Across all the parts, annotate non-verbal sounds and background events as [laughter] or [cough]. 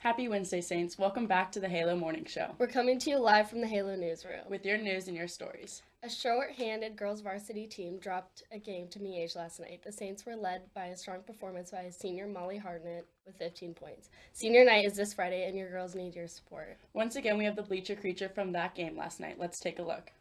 Happy Wednesday, Saints. Welcome back to the Halo Morning Show We're coming to you live from the Halo newsroom. with your news and your stories. A short-handed girls varsity team dropped a game to Miege last night. The Saints were led by a strong performance by senior Molly Hartnett with 15 points. Senior night is this Friday, and your girls need your support. Once again, we have the bleacher creature from that game last night. Let's take a look.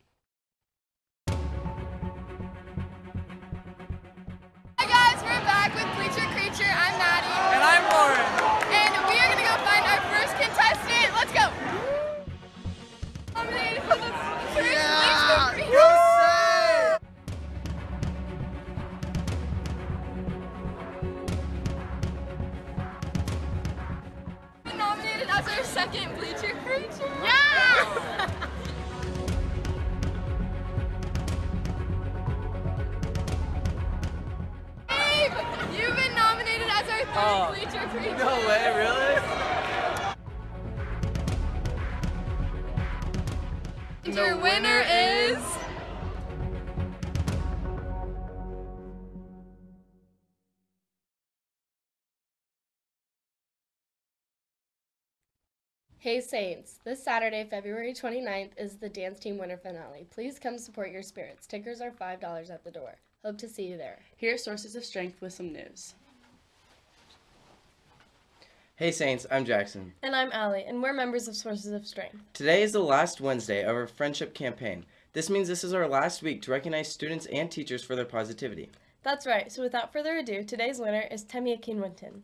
Nominated as our second Bleacher Creature. Yeah! Abe, you've been nominated as our third Oh, Bleacher Creature. No way, really? And The your winner winner is. Hey Saints, this Saturday, February 29th, is the dance team winter finale. Please come support your spirits. Tickers are $5 at the door. Hope to see you there. Here are sources of strength with some news. Hey Saints, I'm Jackson. And I'm Allie, and we're members of Sources of Strength. Today is the last Wednesday of our friendship campaign. This means this is our last week to recognize students and teachers for their positivity. That's right, so without further ado, today's winner is Temi Akinwinton.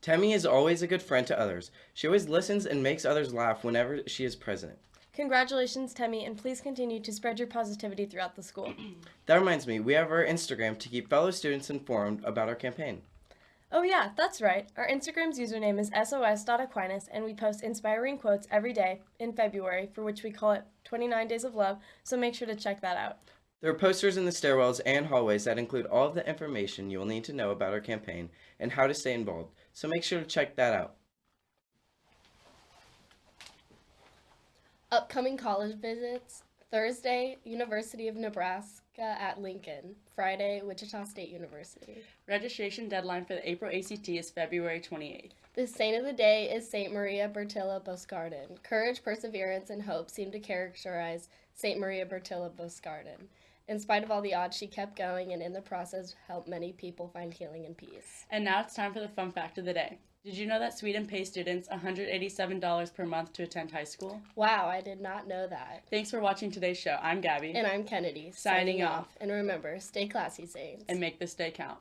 Temi is always a good friend to others. She always listens and makes others laugh whenever she is present. Congratulations, Temi, and please continue to spread your positivity throughout the school. [clears throat] That reminds me, we have our Instagram to keep fellow students informed about our campaign. Oh, yeah, that's right. Our Instagram's username is sos.aquinas, and we post inspiring quotes every day in February, for which we call it 29 Days of Love, so make sure to check that out. There are posters in the stairwells and hallways that include all of the information you will need to know about our campaign and how to stay involved, so make sure to check that out. Upcoming college visits Thursday, University of Nebraska at Lincoln. Friday, Wichita State University. Registration deadline for the April ACT is February 28th. The saint of the day is Saint Maria Bertilla Boscardin. Courage, perseverance, and hope seem to characterize Saint Maria Bertilla Boscardin. In spite of all the odds, she kept going and in the process helped many people find healing and peace. And now it's time for the fun fact of the day. Did you know that Sweden pays students $187 per month to attend high school? Wow, I did not know that. Thanks for watching today's show. I'm Gabby. And I'm Kennedy, Signing off. And remember, stay classy, saints. and make this day count.